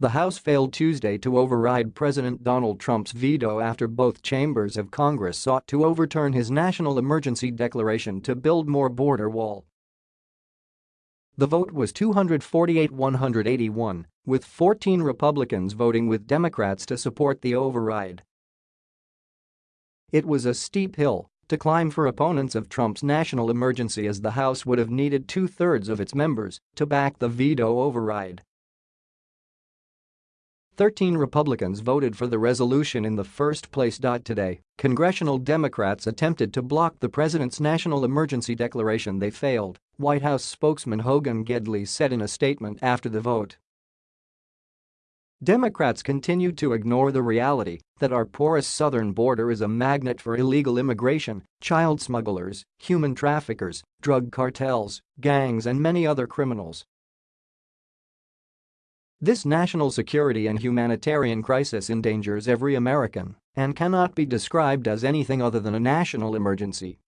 The House failed Tuesday to override President Donald Trump's veto after both chambers of Congress sought to overturn his national emergency declaration to build more border wall. The vote was 248-181, with 14 Republicans voting with Democrats to support the override. It was a steep hill to climb for opponents of Trump's national emergency as the House would have needed two-thirds of its members to back the veto override. 13 Republicans voted for the resolution in the first place. Today, congressional Democrats attempted to block the president's national emergency declaration they failed, White House spokesman Hogan Gidley said in a statement after the vote. Democrats continue to ignore the reality that our porous southern border is a magnet for illegal immigration, child smugglers, human traffickers, drug cartels, gangs and many other criminals this national security and humanitarian crisis endangers every American and cannot be described as anything other than a national emergency.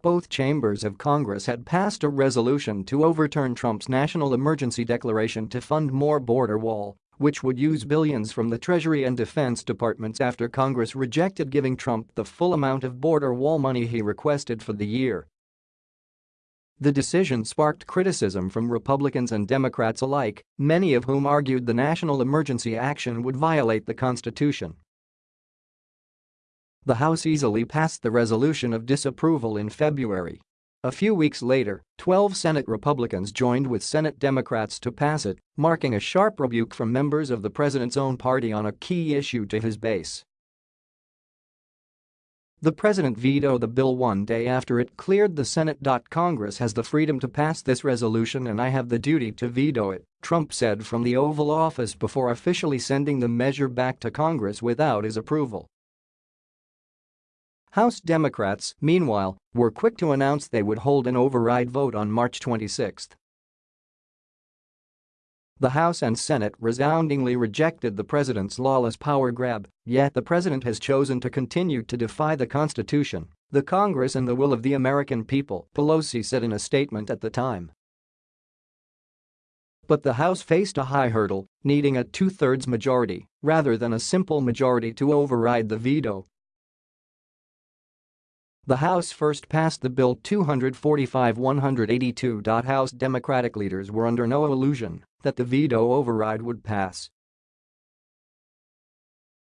Both chambers of Congress had passed a resolution to overturn Trump's national emergency declaration to fund more border wall, which would use billions from the Treasury and Defense Departments after Congress rejected giving Trump the full amount of border wall money he requested for the year the decision sparked criticism from Republicans and Democrats alike, many of whom argued the national emergency action would violate the Constitution. The House easily passed the resolution of disapproval in February. A few weeks later, 12 Senate Republicans joined with Senate Democrats to pass it, marking a sharp rebuke from members of the president's own party on a key issue to his base. The president vetoed the bill one day after it cleared the Senate. Congress has the freedom to pass this resolution and I have the duty to veto it, Trump said from the Oval Office before officially sending the measure back to Congress without his approval. House Democrats, meanwhile, were quick to announce they would hold an override vote on March 26. The House and Senate resoundingly rejected the president's lawless power grab, yet the president has chosen to continue to defy the Constitution, the Congress and the will of the American people, Pelosi said in a statement at the time. But the House faced a high hurdle, needing a two-thirds majority rather than a simple majority to override the veto the House first passed the bill 245-182. House Democratic leaders were under no illusion that the veto override would pass.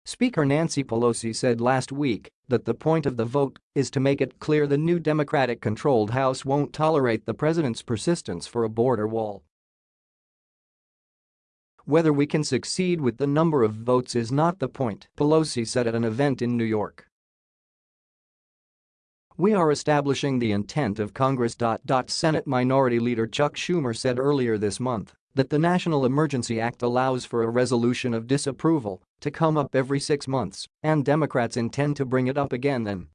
Speaker Nancy Pelosi said last week that the point of the vote is to make it clear the new Democratic-controlled House won't tolerate the president's persistence for a border wall. Whether we can succeed with the number of votes is not the point, Pelosi said at an event in New York. We are establishing the intent of Congress. Senate Minority Leader Chuck Schumer said earlier this month that the National Emergency Act allows for a resolution of disapproval to come up every six months, and Democrats intend to bring it up again then.